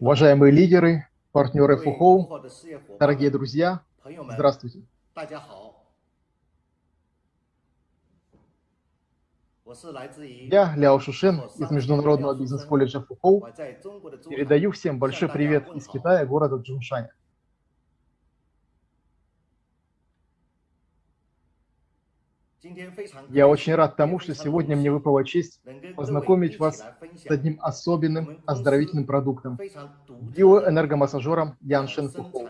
Уважаемые лидеры, партнеры ФУХОУ, дорогие друзья, здравствуйте. Я, Ляо Шушен, из Международного бизнес-колледжа ФУХОУ, передаю всем большой привет из Китая, города Джуншань. Я очень рад тому, что сегодня мне выпала честь познакомить вас с одним особенным оздоровительным продуктом – биоэнергомассажером Яншен Фухоу.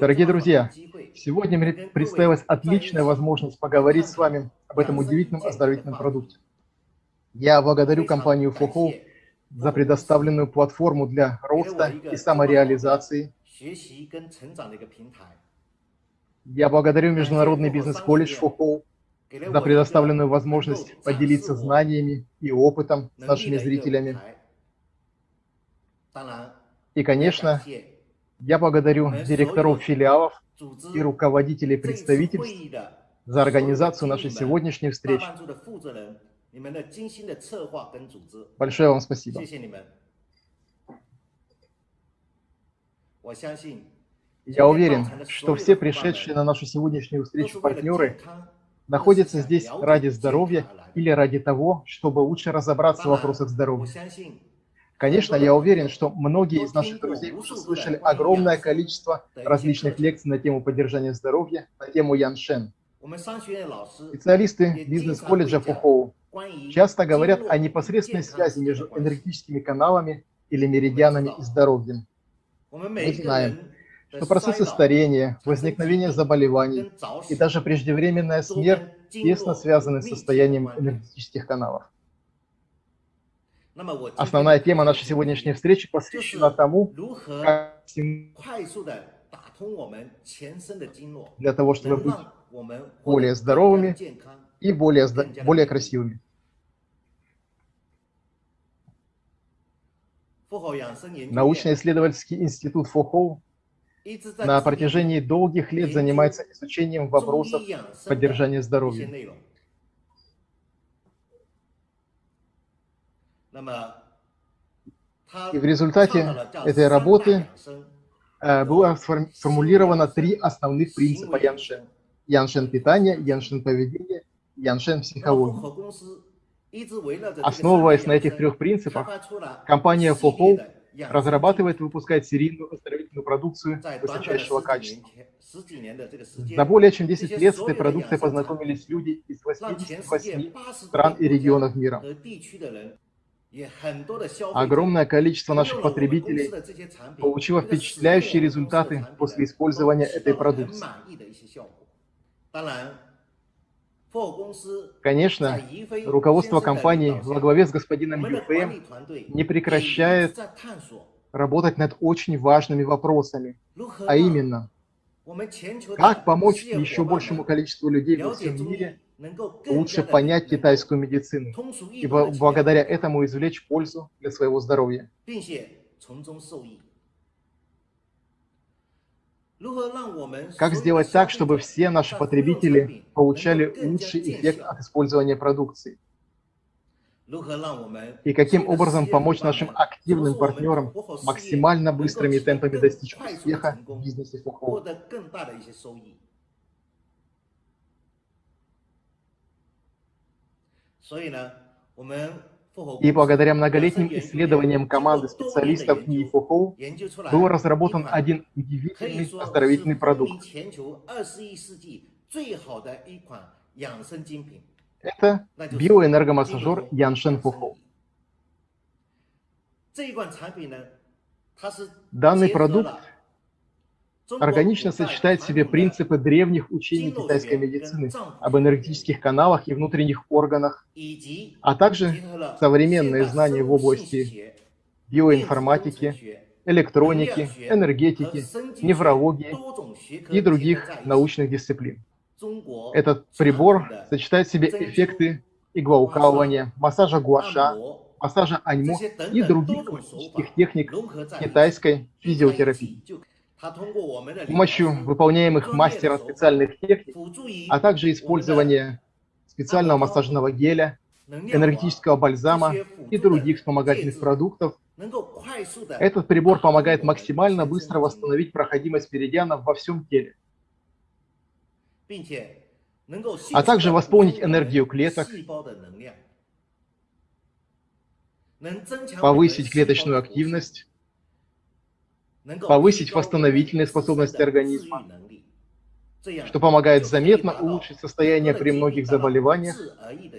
Дорогие друзья, сегодня мне представилась отличная возможность поговорить с вами об этом удивительном оздоровительном продукте. Я благодарю компанию Фухоу за предоставленную платформу для роста и самореализации. Я благодарю Международный бизнес-колледж ФОХОУ за предоставленную возможность поделиться знаниями и опытом с нашими зрителями. И, конечно, я благодарю директоров филиалов и руководителей представительств за организацию нашей сегодняшней встречи. Большое вам спасибо. Я уверен, что все пришедшие на нашу сегодняшнюю встречу партнеры находятся здесь ради здоровья или ради того, чтобы лучше разобраться в вопросах здоровья. Конечно, я уверен, что многие из наших друзей уже слышали огромное количество различных лекций на тему поддержания здоровья, на тему Яншен. Специалисты бизнес-колледжа Фухоу часто говорят о непосредственной связи между энергетическими каналами или меридианами и здоровьем. Мы знаем, что процессы старения, возникновение заболеваний и даже преждевременная смерть тесно связаны с состоянием энергетических каналов. Основная тема нашей сегодняшней встречи посвящена тому, как для того, чтобы быть более здоровыми и более, более красивыми. Научно-исследовательский институт Фохоу на протяжении долгих лет занимается изучением вопросов поддержания здоровья. И в результате этой работы э, было сформулировано три основных принципа Яншен. Яншен питания, Яншен поведения, Яншен психологии. Основываясь на этих трех принципах, компания Фохоу разрабатывает и выпускает серийную оздоровительную продукцию высочайшего качества. За более чем 10 лет с этой продукцией познакомились люди из 88 стран и регионов мира. Огромное количество наших потребителей получило впечатляющие результаты после использования этой продукции. Конечно, руководство компании во главе с господином Юфеем не прекращает работать над очень важными вопросами, а именно, как помочь еще большему количеству людей во всем мире лучше понять китайскую медицину и благодаря этому извлечь пользу для своего здоровья. Как сделать так, чтобы все наши потребители получали лучший эффект от использования продукции? И каким образом помочь нашим активным партнерам максимально быстрыми темпами достичь успеха в бизнесе Фухоу? И благодаря многолетним исследованиям команды специалистов НИИФОХОУ был разработан один удивительный оздоровительный продукт. Это биоэнергомассажер Яншен Фухоу. Данный продукт органично сочетает в себе принципы древних учений китайской медицины об энергетических каналах и внутренних органах, а также современные знания в области биоинформатики, электроники, энергетики, неврологии и других научных дисциплин. Этот прибор сочетает в себе эффекты иглоукалывания, массажа гуаша, массажа аньмо и других классических техник китайской физиотерапии. С помощью выполняемых мастером специальных техник, а также использования специального массажного геля, энергетического бальзама и других вспомогательных продуктов, этот прибор помогает максимально быстро восстановить проходимость меридианов во всем теле, а также восполнить энергию клеток, повысить клеточную активность, повысить восстановительные способности организма, что помогает заметно улучшить состояние при многих заболеваниях,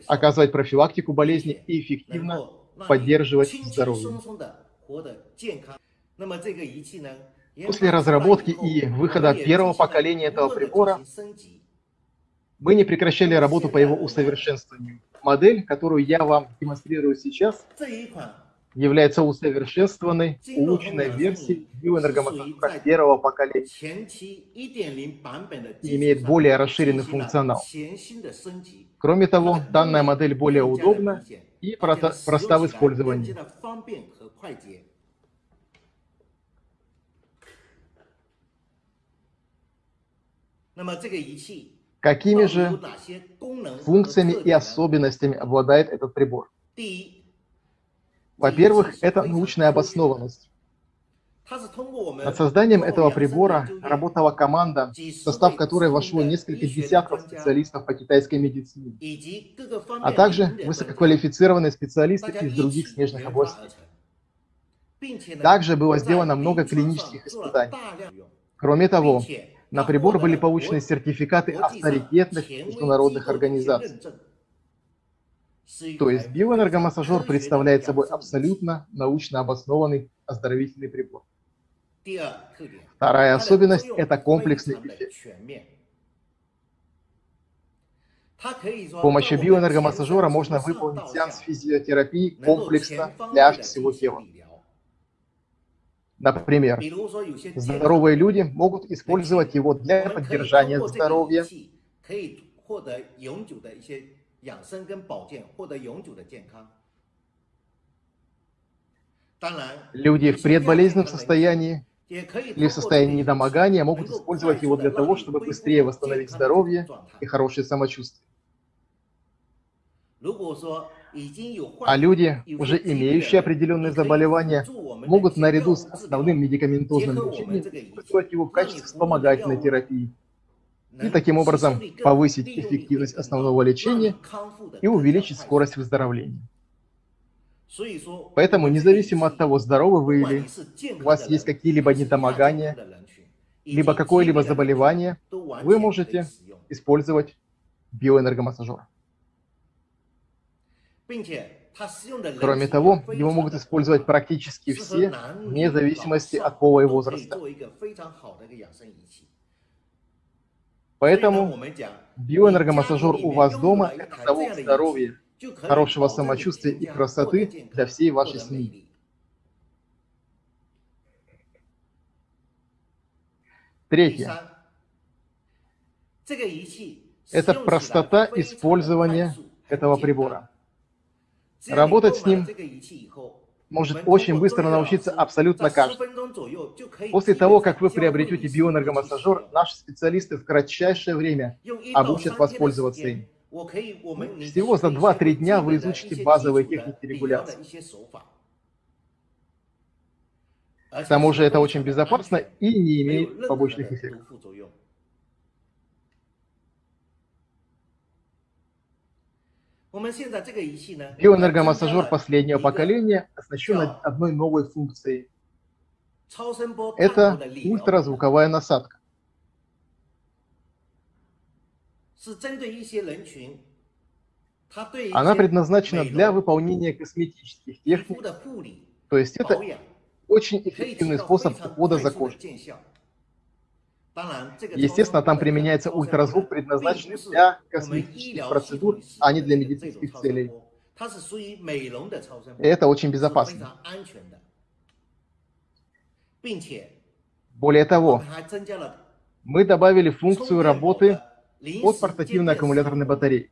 оказывать профилактику болезни и эффективно поддерживать здоровье. После разработки и выхода первого поколения этого прибора мы не прекращали работу по его усовершенствованию. Модель, которую я вам демонстрирую сейчас, является усовершенствованной, улучшенной версией биоэнергомотора первого поколения. И имеет более расширенный функционал. Кроме того, данная модель более удобна и проста в использовании. Какими же функциями и особенностями обладает этот прибор? Во-первых, это научная обоснованность. Над созданием этого прибора работала команда, в состав которой вошло несколько десятков специалистов по китайской медицине, а также высококвалифицированные специалисты из других смежных областей. Также было сделано много клинических испытаний. Кроме того, на прибор были получены сертификаты авторитетных международных организаций. То есть биоэнергомассажер представляет собой абсолютно научно обоснованный оздоровительный прибор. Вторая особенность – это комплексный эффект. С помощью биоэнергомассажера можно выполнить сеанс физиотерапии комплексно для всего тела. Например, здоровые люди могут использовать его для поддержания здоровья, Люди в предболезненном состоянии или в состоянии недомогания могут использовать его для того, чтобы быстрее восстановить здоровье и хорошее самочувствие. А люди, уже имеющие определенные заболевания, могут наряду с основным медикаментозным лечением использовать его в качестве вспомогательной терапии и таким образом повысить эффективность основного лечения и увеличить скорость выздоровления. Поэтому, независимо от того, здоровы вы или у вас есть какие-либо недомогания, либо какое-либо заболевание, вы можете использовать биоэнергомассажер. Кроме того, его могут использовать практически все, вне зависимости от пола и возраста. Поэтому биоэнергомассажер у вас дома – это залог здоровья, хорошего самочувствия и красоты для всей вашей семьи. Третье. Это простота использования этого прибора. Работать с ним может очень быстро научиться абсолютно каждый. После того, как вы приобретете биоэнергомассажер, наши специалисты в кратчайшее время обучат вас пользоваться им. Всего за 2-3 дня вы изучите базовые техники регуляции. К тому же это очень безопасно и не имеет побочных эффектов. Биоэнергомассажер последнего поколения оснащен одной новой функцией. Это ультразвуковая насадка. Она предназначена для выполнения косметических техник, то есть это очень эффективный способ ухода за кожей. Естественно, там применяется ультразвук, предназначенный для косметических процедур, а не для медицинских целей. И это очень безопасно. Более того, мы добавили функцию работы от портативной аккумуляторной батареи.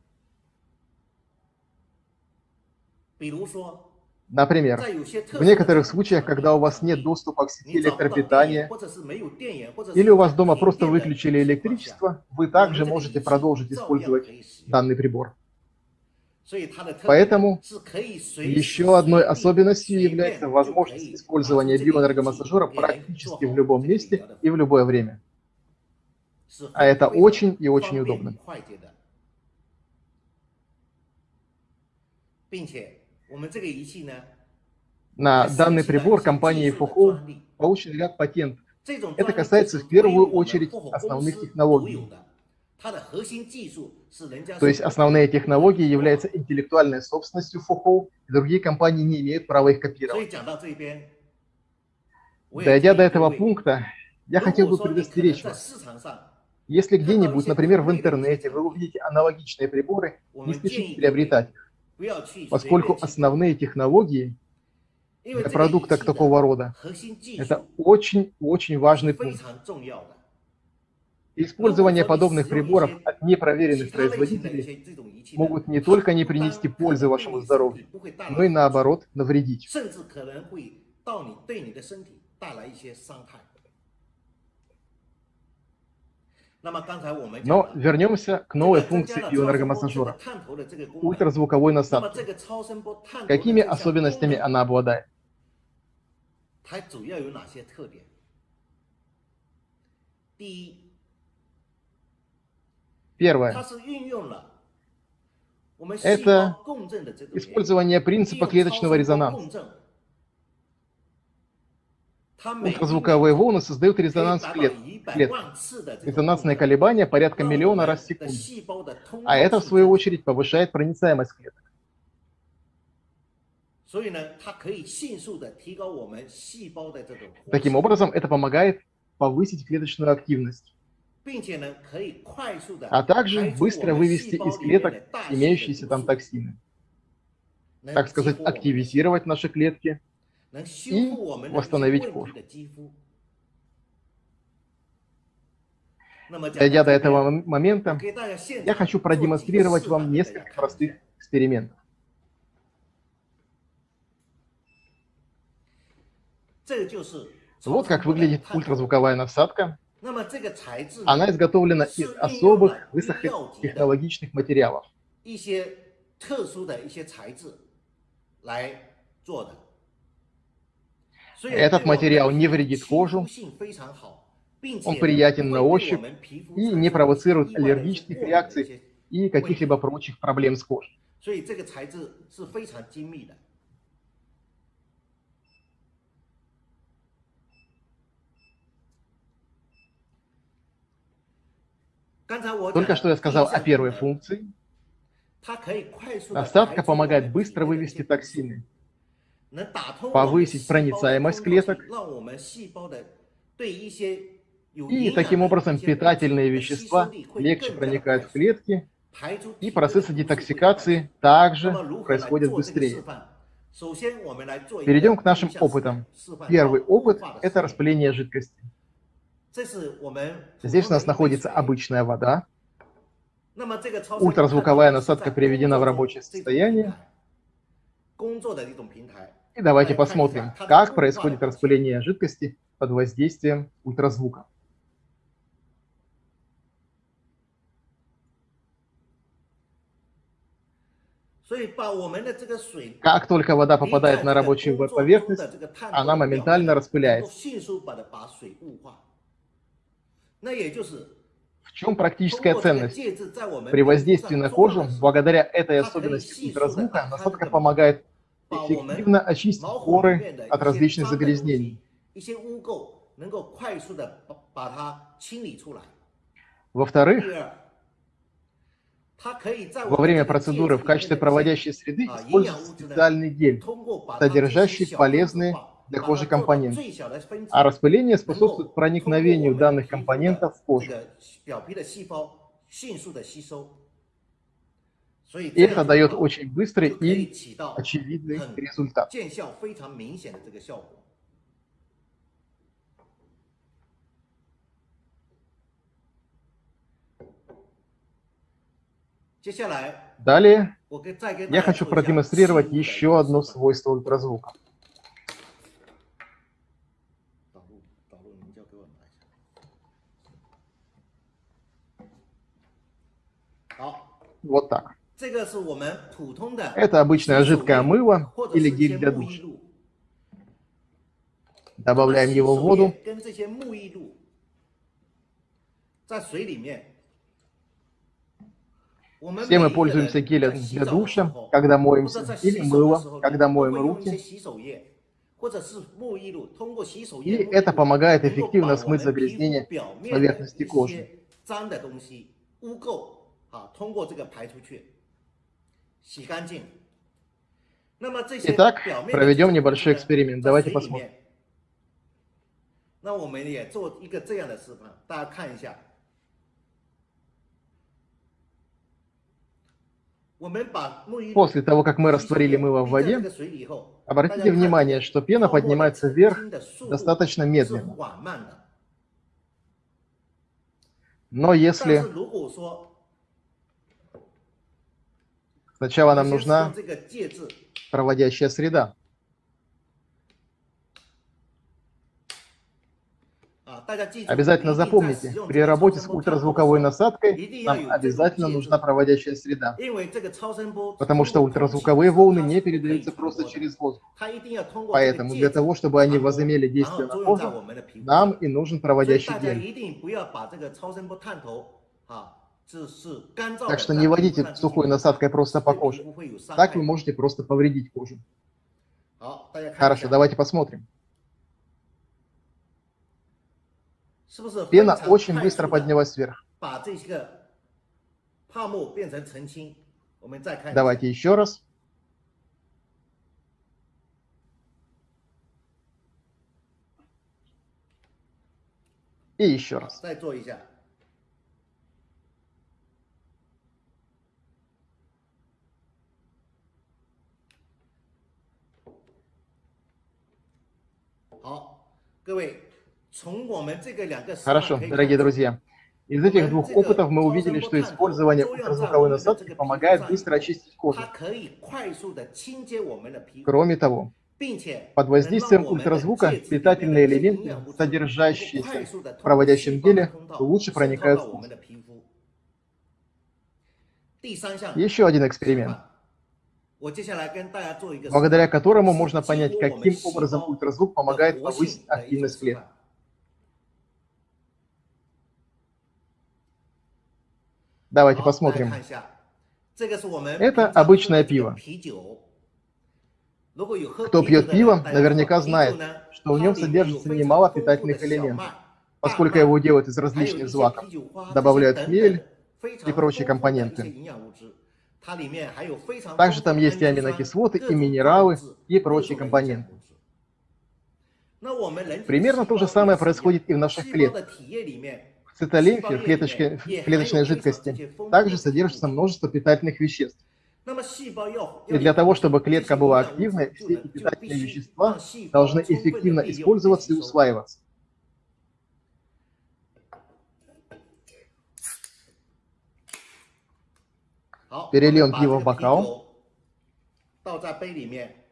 Например, в некоторых случаях, когда у вас нет доступа к сети электропитания, или у вас дома просто выключили электричество, вы также можете продолжить использовать данный прибор. Поэтому еще одной особенностью является возможность использования биоэнергомассажера практически в любом месте и в любое время. А это очень и очень удобно. На данный прибор компания Fuho получен ряд патентов. Это касается в первую очередь основных технологий. То есть основные технологии являются интеллектуальной собственностью Fuho, и другие компании не имеют права их копировать. Дойдя до этого пункта, я хотел бы предостеречь вас. Если где-нибудь, например, в интернете, вы увидите аналогичные приборы, не спешите приобретать их поскольку основные технологии для продукта такого рода – это очень-очень важный пункт. Использование подобных приборов от непроверенных производителей могут не только не принести пользы вашему здоровью, но и наоборот навредить. Но вернемся к новой функции биоэнергомассажера – ультразвуковой насадки. Какими особенностями она обладает? Первое. Это использование принципа клеточного резонанса. Ультразвуковые волны создают резонанс клет, клет. Резонансные колебания порядка миллиона раз в секунду. А это, в свою очередь, повышает проницаемость клеток. Таким образом, это помогает повысить клеточную активность, а также быстро вывести из клеток имеющиеся там токсины. Так сказать, активизировать наши клетки – и восстановить кожу. Дойдя до этого момента, я хочу продемонстрировать вам несколько простых экспериментов. Вот как выглядит ультразвуковая насадка. Она изготовлена из особых высокотехнологичных материалов. Этот материал не вредит кожу, он приятен на ощупь и не провоцирует аллергических реакций и каких-либо прочих проблем с кожей. Только что я сказал о первой функции. Насадка помогает быстро вывести токсины повысить проницаемость клеток и таким образом питательные вещества легче проникают в клетки, и процессы детоксикации также происходят быстрее. Перейдем к нашим опытам. Первый опыт – это распыление жидкости. Здесь у нас находится обычная вода. Ультразвуковая насадка приведена в рабочее состояние. И давайте посмотрим, как происходит распыление жидкости под воздействием ультразвука. Как только вода попадает на рабочую поверхность, она моментально распыляется. В чем практическая ценность? При воздействии на кожу, благодаря этой особенности ультразвука, насадка помогает эффективно очистить поры от различных загрязнений. Во-вторых, во время процедуры в качестве проводящей среды используется специальный гель, содержащий полезные для кожи компоненты, а распыление способствует проникновению данных компонентов в кожу. И это дает очень быстрый и очевидный результат. Далее я хочу продемонстрировать еще одно свойство ультразвука. Вот так. Это обычное жидкое мыло или гель для душа. Добавляем его в воду. Все мы пользуемся гелем для душа, когда моемся, или мылом, когда моем руки. И это помогает эффективно смыть загрязнение поверхности кожи. Итак, проведем небольшой эксперимент. Давайте посмотрим. 那我们也做一个这样的示范，大家看一下。После того, как мы растворили мыло в воде, обратите внимание, что пена поднимается вверх достаточно медленно. Но если сначала нам нужна проводящая среда, Обязательно запомните, при работе с ультразвуковой насадкой нам обязательно нужна проводящая среда, потому что ультразвуковые волны не передаются просто через воздух. Поэтому для того, чтобы они возымели действие на кожу, нам и нужен проводящий гель. Так что не водите сухой насадкой просто по коже. Так вы можете просто повредить кожу. Хорошо, давайте посмотрим. Пена очень быстро поднялась вверх. Давайте еще раз. И еще раз. Хорошо, дорогие друзья. Из этих двух опытов мы увидели, что использование ультразвуковой насадки помогает быстро очистить кожу. Кроме того, под воздействием ультразвука питательные элементы, содержащиеся в проводящем геле, лучше проникают в кожу. Еще один эксперимент, благодаря которому можно понять, каким образом ультразвук помогает повысить активность клеток. Давайте посмотрим. Это обычное пиво. Кто пьет пиво, наверняка знает, что в нем содержится немало питательных элементов, поскольку его делают из различных злаков, добавляют хмель и прочие компоненты. Также там есть и аминокислоты, и минералы, и прочие компоненты. Примерно то же самое происходит и в наших клетках цитолимфе, в, клеточке, в клеточной жидкости, также содержится множество питательных веществ. И для того, чтобы клетка была активной, все эти питательные вещества должны эффективно использоваться и усваиваться. 别别利用激光把刀倒在杯里面。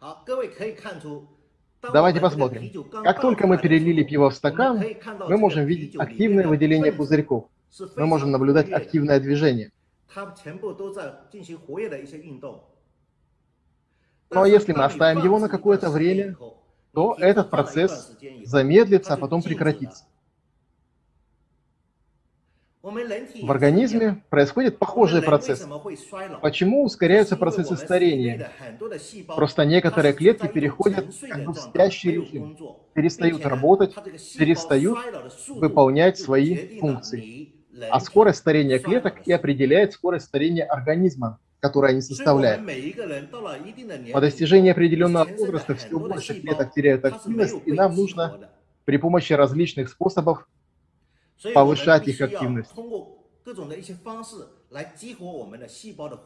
好，各位可以看出。Давайте посмотрим. Как только мы перелили пиво в стакан, мы можем видеть активное выделение пузырьков. Мы можем наблюдать активное движение. Но если мы оставим его на какое-то время, то этот процесс замедлится, а потом прекратится. В организме происходит похожий процесс. Почему ускоряются процессы старения? Просто некоторые клетки переходят как бы в спящий режим, перестают работать, перестают выполнять свои функции. А скорость старения клеток и определяет скорость старения организма, которое они составляют. По достижении определенного возраста все больше клеток теряют активность, и нам нужно при помощи различных способов повышать их активность.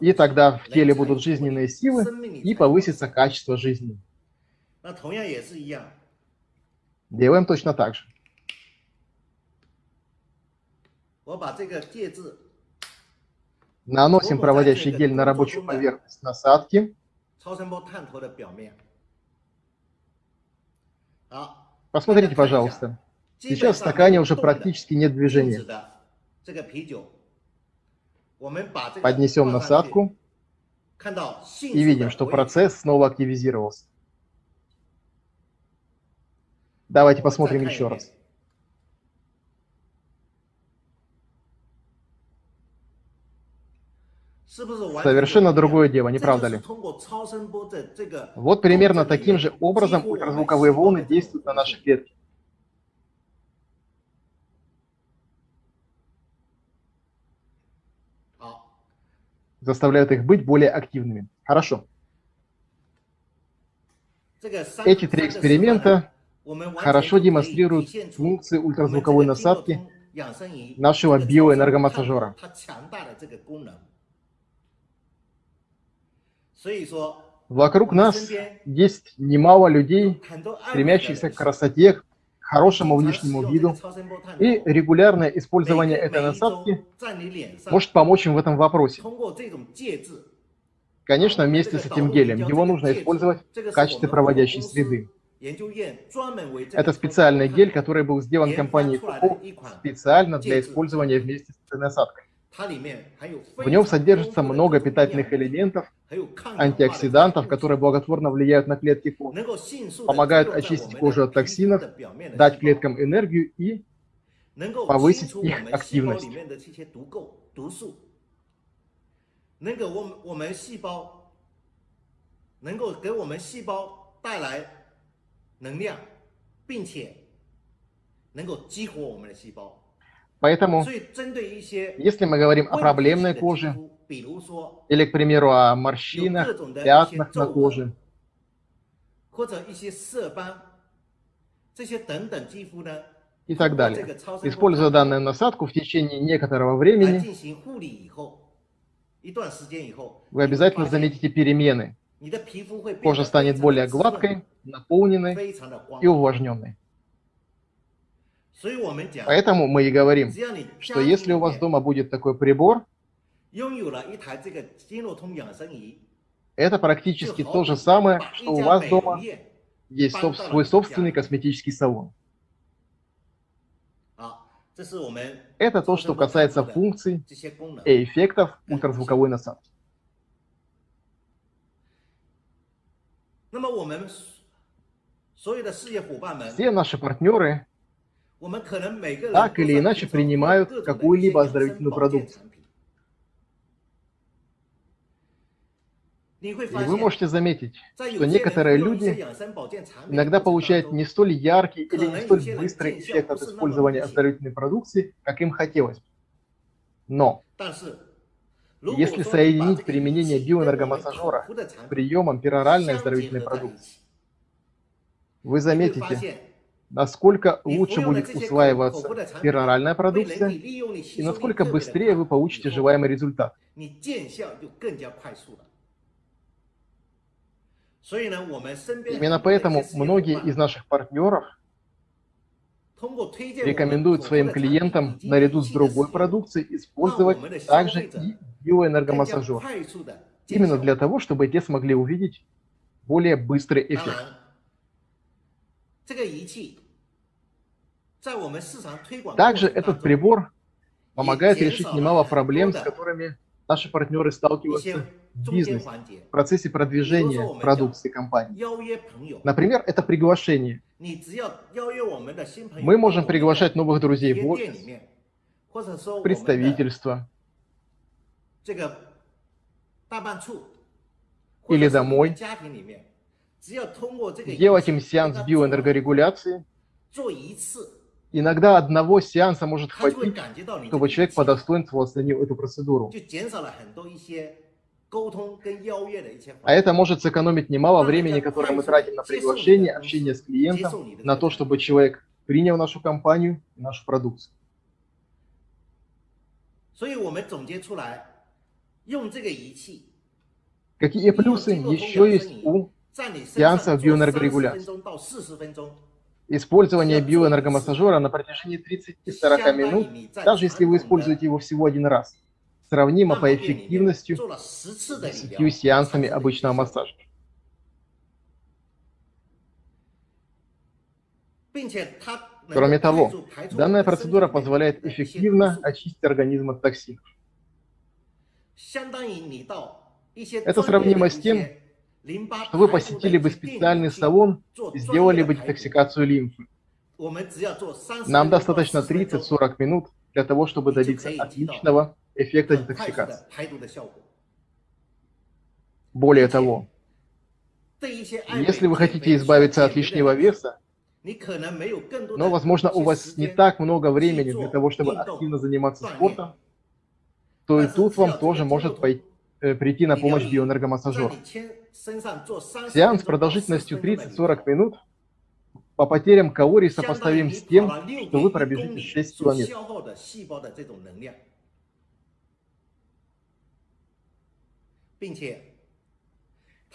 И тогда в теле будут жизненные силы, и повысится качество жизни. Делаем точно так же. Наносим проводящий гель на рабочую поверхность насадки. Посмотрите, пожалуйста. Сейчас в стакане уже практически нет движения. Поднесем насадку и видим, что процесс снова активизировался. Давайте посмотрим еще раз. Совершенно другое дело, не правда ли? Вот примерно таким же образом ультразвуковые волны действуют на наши клетки. Заставляют их быть более активными. Хорошо. Эти три эксперимента хорошо демонстрируют функции ультразвуковой насадки нашего биоэнергомассажера. Вокруг нас есть немало людей, стремящихся к красоте, хорошему внешнему виду, и регулярное использование этой насадки может помочь им в этом вопросе. Конечно, вместе с этим гелем. Его нужно использовать в качестве проводящей среды. Это специальный гель, который был сделан компанией Фуко специально для использования вместе с этой насадкой. В нем содержится много питательных элементов, антиоксидантов, которые благотворно влияют на клетки кожи, помогают очистить кожу от токсинов, дать клеткам энергию и повысить их активность. 能量，并且能够激活我们的细胞。 Поэтому, если мы говорим о проблемной коже, или, к примеру, о морщинах, пятнах на коже, и так далее. Используя данную насадку в течение некоторого времени, вы обязательно заметите перемены. Кожа станет более гладкой, наполненной и увлажненной. Поэтому мы и говорим, что если у вас дома будет такой прибор, это практически то же самое, что у вас дома есть свой собственный косметический салон. Это то, что касается функций и эффектов ультразвуковой насадки. Все наши партнеры так или иначе принимают какую-либо оздоровительную продукцию. И вы можете заметить, что некоторые люди иногда получают не столь яркий или не столь быстрый эффект от использования оздоровительной продукции, как им хотелось. Но если соединить применение биоэнергомассажера с приемом пероральной оздоровительной продукции, вы заметите, насколько лучше будет усваиваться пероральная продукция и насколько быстрее вы получите желаемый результат. Именно поэтому многие из наших партнеров рекомендуют своим клиентам наряду с другой продукцией использовать также и биоэнергомассажер. Именно для того, чтобы те смогли увидеть более быстрый эффект. Также этот прибор помогает решить немало проблем, с которыми наши партнеры сталкиваются в бизнесе, в процессе продвижения продукции компании. Например, это приглашение. Мы можем приглашать новых друзей в офис, в представительство или домой, делать им сеанс биоэнергорегуляции, Иногда одного сеанса может хватить, чтобы человек по достоинству оценил эту процедуру. А это может сэкономить немало времени, которое мы тратим на приглашение, общение с клиентом, на то, чтобы человек принял нашу компанию и нашу продукцию. Какие плюсы еще есть у сеансов биоэнергорегуляции? Использование биоэнергомассажера на протяжении 30-40 минут, даже если вы используете его всего один раз, сравнимо по эффективности с 10 сеансами обычного массажа. Кроме того, данная процедура позволяет эффективно очистить организм от токсинов. Это сравнимо с тем, вы посетили бы специальный салон и сделали бы детоксикацию лимфы. Нам достаточно 30-40 минут для того, чтобы добиться отличного эффекта детоксикации. Более того, если вы хотите избавиться от лишнего веса, но, возможно, у вас не так много времени для того, чтобы активно заниматься спортом, то и тут вам тоже может пойти, прийти на помощь биоэнергомассажер. Сеанс продолжительностью 30-40 минут по потерям калорий сопоставим с тем, что вы пробежите 6 километров.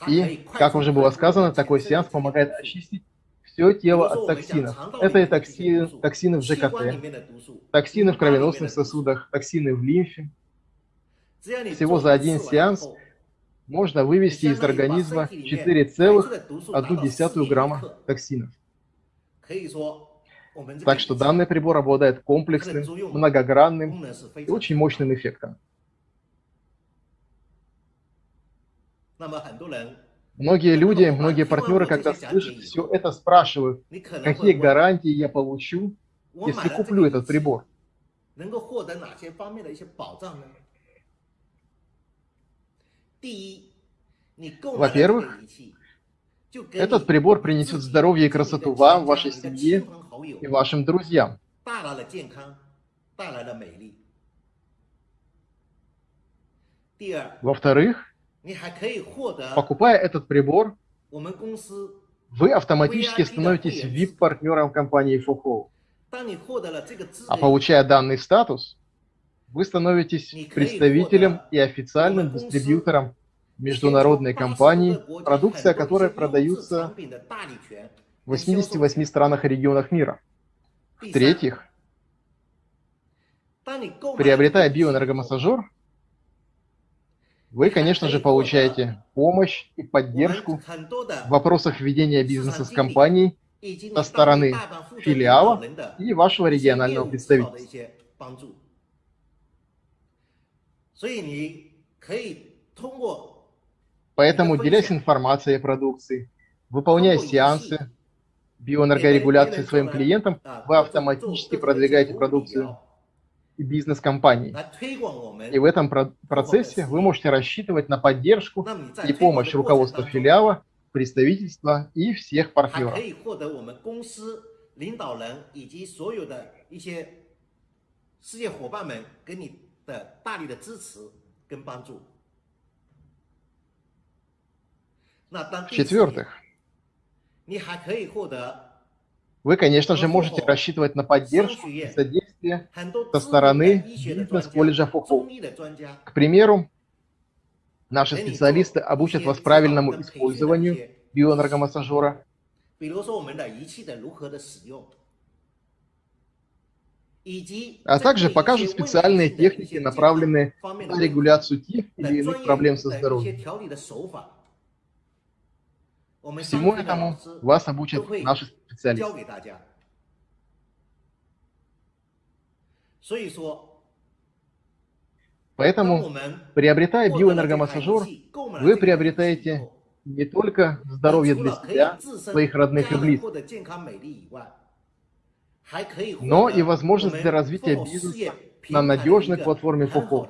И, как уже было сказано, такой сеанс помогает очистить все тело от токсинов. Это и токсины, токсины в ЖКТ, токсины в кровеносных сосудах, токсины в лимфе. Всего за один сеанс можно вывести из организма 4,1 грамма токсинов. Так что данный прибор обладает комплексным, многогранным и очень мощным эффектом. Многие люди, многие партнеры, когда слышат все это, спрашивают, какие гарантии я получу, если куплю этот прибор. Во-первых, этот прибор принесет здоровье и красоту вам, вашей семье и вашим друзьям. Во-вторых, Покупая этот прибор, вы автоматически становитесь VIP-партнером компании Фухоу. А получая данный статус, вы становитесь представителем и официальным дистрибьютором международной компании, продукция которой продается в 88 странах и регионах мира. В-третьих, приобретая биоэнергомассажер, вы, конечно же, получаете помощь и поддержку в вопросах ведения бизнеса с компанией со стороны филиала и вашего регионального представительства. Поэтому, делясь информацией о продукции, выполняя сеансы биоэнергорегуляции своим клиентам, вы автоматически продвигаете продукцию и бизнес-компаний. И в этом процессе вы можете рассчитывать на поддержку и помощь руководства филиала, представительства и всех партнеров. В-четвертых, вы, конечно же, можете рассчитывать на поддержку и содействие со стороны бизнес-колледжа ФОХО. К примеру, наши специалисты обучат вас правильному использованию биоэнергомассажера, а также покажут специальные техники, направленные на регуляцию тех или иных проблем со здоровьем. Всему этому вас обучат наши специалисты. Поэтому, приобретая биоэнергомассажер, вы приобретаете не только здоровье для себя, своих родных и близких, но и возможность для развития бизнеса на надежной платформе ФОХО.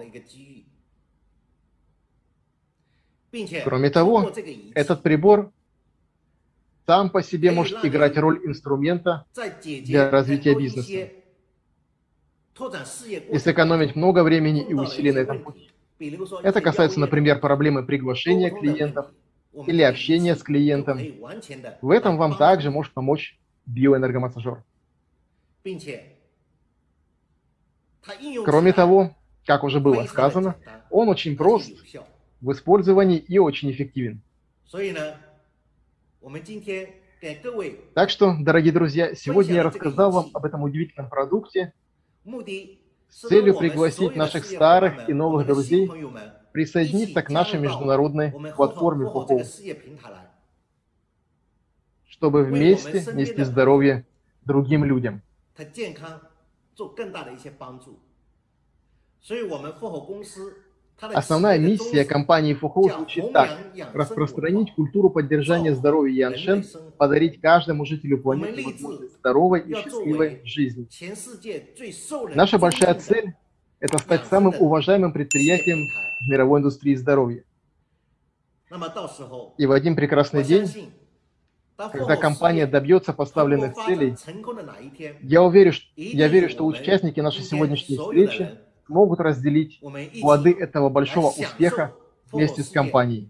Кроме того, этот прибор сам по себе может играть роль инструмента для развития бизнеса и сэкономить много времени и усилий на этом пути. Это касается, например, проблемы приглашения клиентов или общения с клиентом. В этом вам также может помочь биоэнергомассажер. Кроме того, как уже было сказано, он очень прост в использовании и очень эффективен. Так что, дорогие друзья, сегодня я рассказал вам об этом удивительном продукте с целью пригласить наших старых и новых друзей присоединиться к нашей международной платформе ФОХО, чтобы вместе нести здоровье другим людям. Основная миссия компании ФУХО звучит так. Распространить культуру поддержания здоровья Яншен, подарить каждому жителю планеты возможность здоровой и счастливой жизни. Наша большая цель – это стать самым уважаемым предприятием в мировой индустрии здоровья. И в один прекрасный день, когда компания добьется поставленных целей, я, уверен, я верю, что участники нашей сегодняшней встречи могут разделить плоды этого большого успеха вместе с компанией.